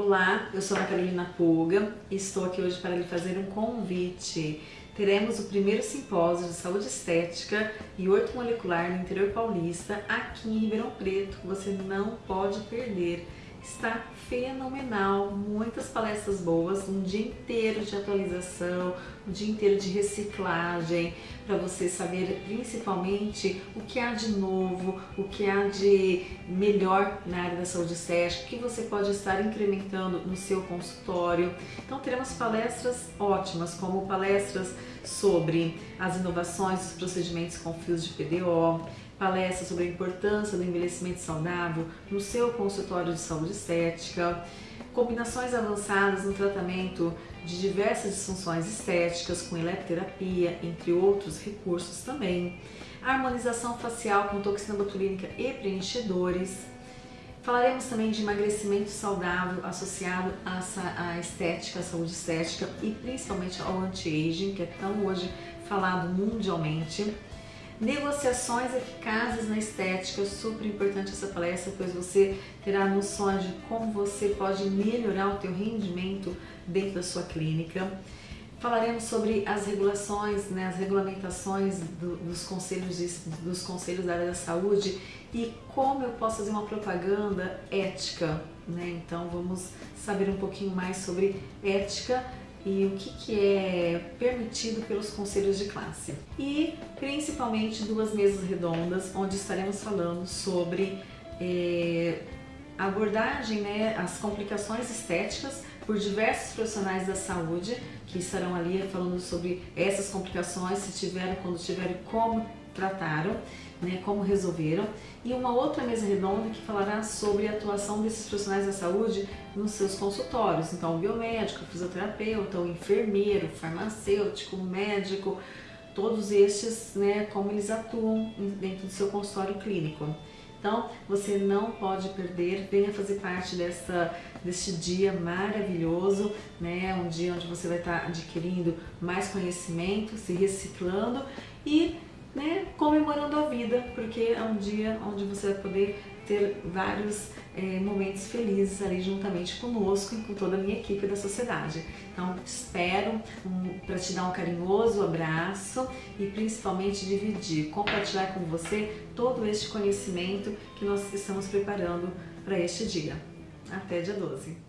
Olá, eu sou a Carolina Puga e estou aqui hoje para lhe fazer um convite. Teremos o primeiro simpósio de saúde estética e ortomolecular no interior paulista, aqui em Ribeirão Preto, que você não pode perder está fenomenal, muitas palestras boas, um dia inteiro de atualização, um dia inteiro de reciclagem, para você saber principalmente o que há de novo, o que há de melhor na área da saúde estética, o que você pode estar incrementando no seu consultório. Então teremos palestras ótimas, como palestras sobre as inovações dos procedimentos com fios de PDO, palestra sobre a importância do envelhecimento saudável no seu consultório de saúde estética, combinações avançadas no tratamento de diversas disfunções estéticas com eletroterapia, entre outros recursos também, harmonização facial com toxina botulínica e preenchedores. Falaremos também de emagrecimento saudável associado à estética, à saúde estética e principalmente ao anti-aging, que é tão hoje falado mundialmente. Negociações eficazes na estética, super importante essa palestra, pois você terá noções de como você pode melhorar o teu rendimento dentro da sua clínica. Falaremos sobre as regulações, né, as regulamentações do, dos, conselhos dos conselhos da área da saúde e como eu posso fazer uma propaganda ética. Né? Então vamos saber um pouquinho mais sobre ética e o que, que é permitido pelos conselhos de classe. E principalmente duas mesas redondas onde estaremos falando sobre é, abordagem, né, as complicações estéticas por diversos profissionais da saúde que estarão ali falando sobre essas complicações, se tiveram, quando tiveram, como trataram, né, como resolveram, e uma outra mesa redonda que falará sobre a atuação desses profissionais da saúde nos seus consultórios, então biomédico, fisioterapeuta, enfermeiro, farmacêutico, médico, todos estes, né, como eles atuam dentro do seu consultório clínico. Então, você não pode perder, venha fazer parte dessa, deste dia maravilhoso, né? um dia onde você vai estar adquirindo mais conhecimento, se reciclando e né, comemorando a vida, porque é um dia onde você vai poder ter vários é, momentos felizes ali juntamente conosco e com toda a minha equipe da sociedade. Então espero um, para te dar um carinhoso abraço e principalmente dividir, compartilhar com você todo este conhecimento que nós estamos preparando para este dia. Até dia 12.